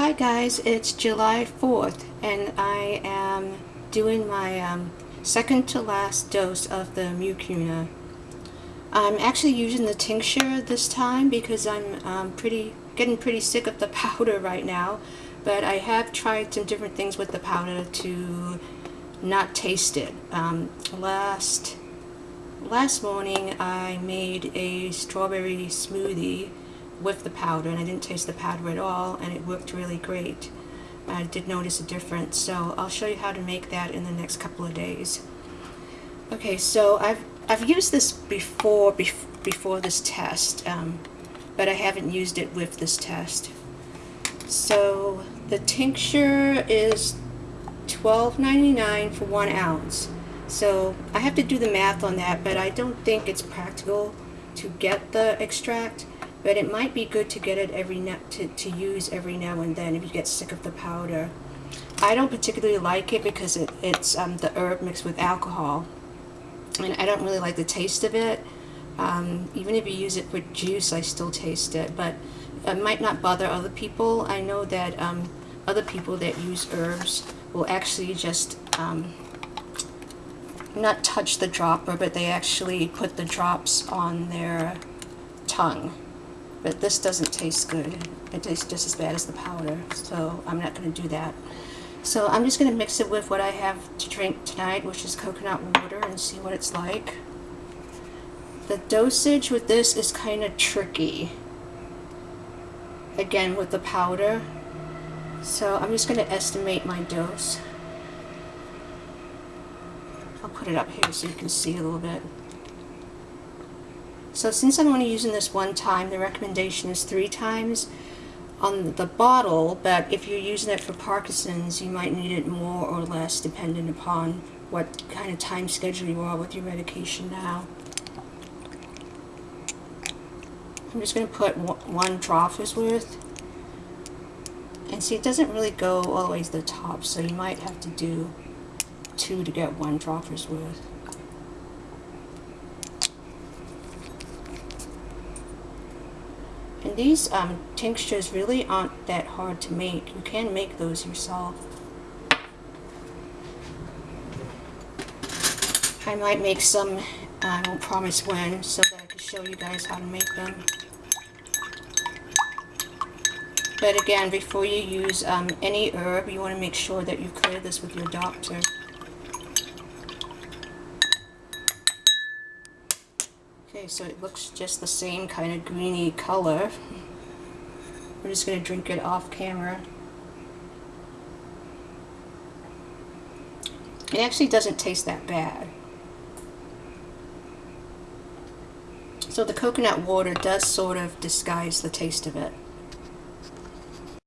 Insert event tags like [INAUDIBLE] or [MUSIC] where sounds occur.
Hi guys, it's July 4th and I am doing my um, second to last dose of the mucuna. I'm actually using the tincture this time because I'm um, pretty getting pretty sick of the [LAUGHS] powder right now but I have tried some different things with the powder to not taste it. Um, last last morning I made a strawberry smoothie with the powder and I didn't taste the powder at all and it worked really great. I did notice a difference so I'll show you how to make that in the next couple of days. Okay so I've I've used this before bef before this test um, but I haven't used it with this test. So the tincture is $12.99 for one ounce. So I have to do the math on that, but I don't think it's practical to get the extract but it might be good to get it every now to, to use every now and then if you get sick of the powder. I don't particularly like it because it, it's um, the herb mixed with alcohol and I don't really like the taste of it. Um, even if you use it with juice I still taste it but it might not bother other people. I know that um, other people that use herbs will actually just um, not touch the dropper but they actually put the drops on their tongue but this doesn't taste good. It tastes just as bad as the powder, so I'm not going to do that. So I'm just going to mix it with what I have to drink tonight, which is coconut water, and see what it's like. The dosage with this is kind of tricky. Again, with the powder. So I'm just going to estimate my dose. I'll put it up here so you can see a little bit. So since I'm only using this one time, the recommendation is three times on the bottle, but if you're using it for Parkinson's, you might need it more or less depending upon what kind of time schedule you are with your medication now. I'm just going to put one dropper's worth. And see, it doesn't really go all the way to the top, so you might have to do two to get one dropper's worth. And these um, tinctures really aren't that hard to make. You can make those yourself. I might make some, I won't promise when, so that I can show you guys how to make them. But again, before you use um, any herb, you want to make sure that you clear this with your doctor. Okay, so it looks just the same kind of greeny color. We're just going to drink it off camera. It actually doesn't taste that bad. So the coconut water does sort of disguise the taste of it.